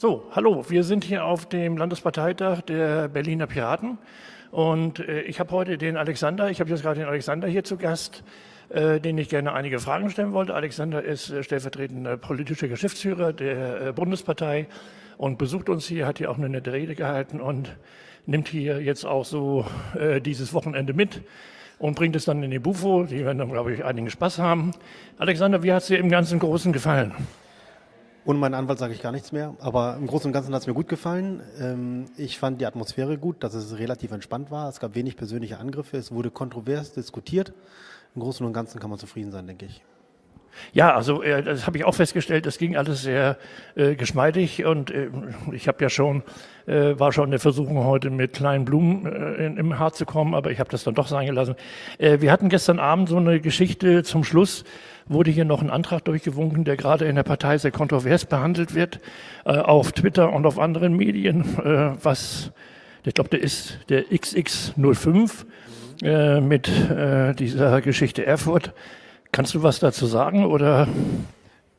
So, hallo, wir sind hier auf dem Landesparteitag der Berliner Piraten und äh, ich habe heute den Alexander, ich habe jetzt gerade den Alexander hier zu Gast, äh, den ich gerne einige Fragen stellen wollte. Alexander ist äh, stellvertretender politischer Geschäftsführer der äh, Bundespartei und besucht uns hier, hat hier auch eine nette Rede gehalten und nimmt hier jetzt auch so äh, dieses Wochenende mit und bringt es dann in die Bufo. Die werden dann, glaube ich, einigen Spaß haben. Alexander, wie hat es dir im ganzen Großen gefallen? Ohne meinen Anwalt sage ich gar nichts mehr, aber im Großen und Ganzen hat es mir gut gefallen. Ähm, ich fand die Atmosphäre gut, dass es relativ entspannt war. Es gab wenig persönliche Angriffe, es wurde kontrovers diskutiert. Im Großen und Ganzen kann man zufrieden sein, denke ich. Ja, also äh, das habe ich auch festgestellt, das ging alles sehr äh, geschmeidig und äh, ich habe ja schon, äh, war schon in der Versuchung heute mit kleinen Blumen äh, in, im Haar zu kommen, aber ich habe das dann doch sein gelassen. Äh, wir hatten gestern Abend so eine Geschichte zum Schluss, wurde hier noch ein Antrag durchgewunken, der gerade in der Partei sehr kontrovers behandelt wird, äh, auf Twitter und auf anderen Medien, äh, was, ich glaube, der ist der XX05 äh, mit äh, dieser Geschichte Erfurt. Kannst du was dazu sagen oder?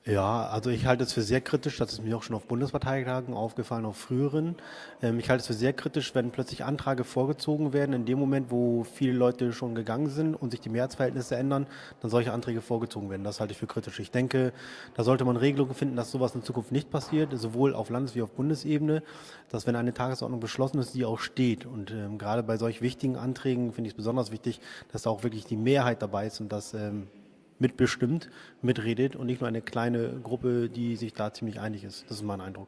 Ja, also ich halte es für sehr kritisch, das ist mir auch schon auf Bundesparteitagen aufgefallen, auf früheren. Ähm, ich halte es für sehr kritisch, wenn plötzlich Anträge vorgezogen werden, in dem Moment, wo viele Leute schon gegangen sind und sich die Mehrheitsverhältnisse ändern, dann solche Anträge vorgezogen werden. Das halte ich für kritisch. Ich denke, da sollte man Regelungen finden, dass sowas in Zukunft nicht passiert, sowohl auf Landes- wie auf Bundesebene, dass wenn eine Tagesordnung beschlossen ist, die auch steht. Und ähm, gerade bei solch wichtigen Anträgen finde ich es besonders wichtig, dass da auch wirklich die Mehrheit dabei ist und dass ähm, mitbestimmt, mitredet und nicht nur eine kleine Gruppe, die sich da ziemlich einig ist. Das ist mein Eindruck.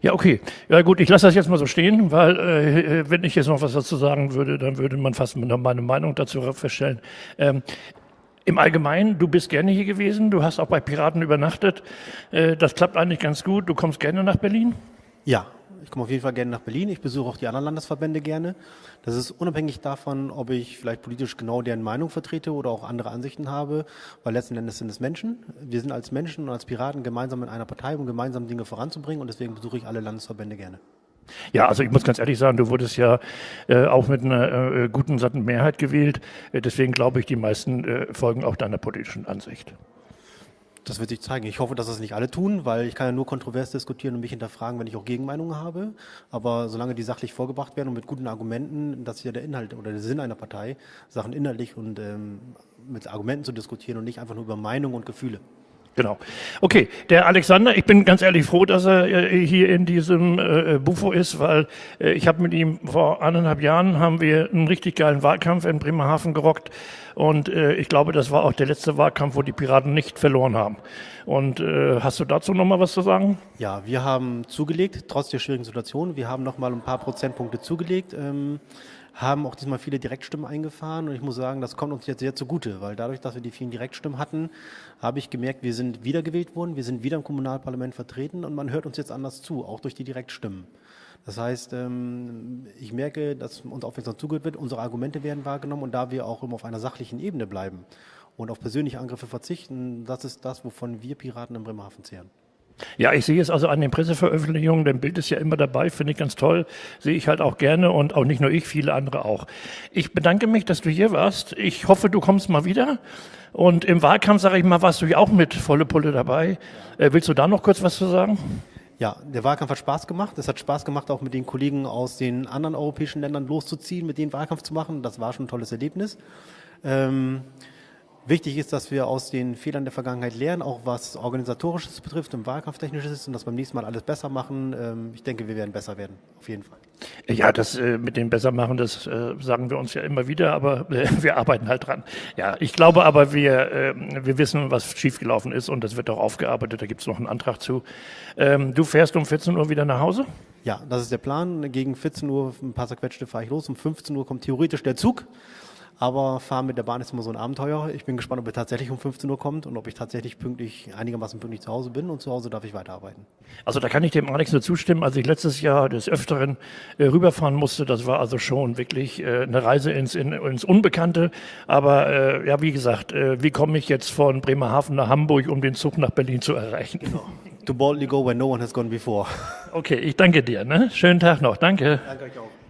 Ja, okay. Ja gut, ich lasse das jetzt mal so stehen, weil äh, wenn ich jetzt noch was dazu sagen würde, dann würde man fast meine Meinung dazu feststellen. Ähm, im Allgemeinen, du bist gerne hier gewesen, du hast auch bei Piraten übernachtet. Äh, das klappt eigentlich ganz gut. Du kommst gerne nach Berlin? Ja, ich komme auf jeden Fall gerne nach Berlin. Ich besuche auch die anderen Landesverbände gerne. Das ist unabhängig davon, ob ich vielleicht politisch genau deren Meinung vertrete oder auch andere Ansichten habe, weil letzten Endes sind es Menschen. Wir sind als Menschen und als Piraten gemeinsam in einer Partei, um gemeinsam Dinge voranzubringen und deswegen besuche ich alle Landesverbände gerne. Ja, also ich muss ganz ehrlich sagen, du wurdest ja äh, auch mit einer äh, guten, satten Mehrheit gewählt. Äh, deswegen glaube ich, die meisten äh, folgen auch deiner politischen Ansicht. Das wird sich zeigen. Ich hoffe, dass das nicht alle tun, weil ich kann ja nur kontrovers diskutieren und mich hinterfragen, wenn ich auch Gegenmeinungen habe. Aber solange die sachlich vorgebracht werden und mit guten Argumenten, das ist ja der Inhalt oder der Sinn einer Partei, Sachen inhaltlich und ähm, mit Argumenten zu diskutieren und nicht einfach nur über Meinung und Gefühle. Genau. Okay, der Alexander, ich bin ganz ehrlich froh, dass er äh, hier in diesem äh, Bufo ist, weil äh, ich habe mit ihm vor anderthalb Jahren haben wir einen richtig geilen Wahlkampf in Bremerhaven gerockt und äh, ich glaube, das war auch der letzte Wahlkampf, wo die Piraten nicht verloren haben. Und äh, hast du dazu noch mal was zu sagen? Ja, wir haben zugelegt, trotz der schwierigen Situation. Wir haben noch mal ein paar Prozentpunkte zugelegt. Ähm, haben auch diesmal viele Direktstimmen eingefahren und ich muss sagen, das kommt uns jetzt sehr zugute, weil dadurch, dass wir die vielen Direktstimmen hatten, habe ich gemerkt, wir sind wiedergewählt worden, wir sind wieder im Kommunalparlament vertreten und man hört uns jetzt anders zu, auch durch die Direktstimmen. Das heißt, ähm, ich merke, dass uns aufmerksam zugehört wird, unsere Argumente werden wahrgenommen und da wir auch immer auf einer sachlichen Ebene bleiben und auf persönliche Angriffe verzichten, das ist das, wovon wir Piraten in Bremerhaven zehren. Ja, ich sehe es also an den Presseveröffentlichungen, dein Bild ist ja immer dabei, finde ich ganz toll, sehe ich halt auch gerne und auch nicht nur ich, viele andere auch. Ich bedanke mich, dass du hier warst. Ich hoffe, du kommst mal wieder. Und im Wahlkampf, sage ich mal, warst du ja auch mit volle Pulle dabei. Äh, willst du da noch kurz was zu sagen? Ja, der Wahlkampf hat Spaß gemacht. Es hat Spaß gemacht, auch mit den Kollegen aus den anderen europäischen Ländern loszuziehen, mit denen Wahlkampf zu machen. Das war schon ein tolles Erlebnis. Ähm, Wichtig ist, dass wir aus den Fehlern der Vergangenheit lernen, auch was Organisatorisches betrifft und Wahlkampftechnisches und dass beim nächsten Mal alles besser machen. Ähm, ich denke, wir werden besser werden, auf jeden Fall. Ja, das äh, mit dem Bessermachen, das äh, sagen wir uns ja immer wieder, aber äh, wir arbeiten halt dran. Ja, ich glaube aber, wir, äh, wir wissen, was schiefgelaufen ist und das wird auch aufgearbeitet. Da gibt es noch einen Antrag zu. Ähm, du fährst um 14 Uhr wieder nach Hause? Ja, das ist der Plan. Gegen 14 Uhr, ein paar zerquetschte, fahre ich los. Um 15 Uhr kommt theoretisch der Zug. Aber fahren mit der Bahn ist immer so ein Abenteuer. Ich bin gespannt, ob er tatsächlich um 15 Uhr kommt und ob ich tatsächlich pünktlich, einigermaßen pünktlich zu Hause bin. Und zu Hause darf ich weiterarbeiten. Also da kann ich dem Alex nur zustimmen. Als ich letztes Jahr des Öfteren äh, rüberfahren musste, das war also schon wirklich äh, eine Reise ins, in, ins Unbekannte. Aber äh, ja, wie gesagt, äh, wie komme ich jetzt von Bremerhaven nach Hamburg, um den Zug nach Berlin zu erreichen? Genau. To boldly go where no one has gone before. Okay, ich danke dir. Ne? Schönen Tag noch. Danke. Danke euch auch.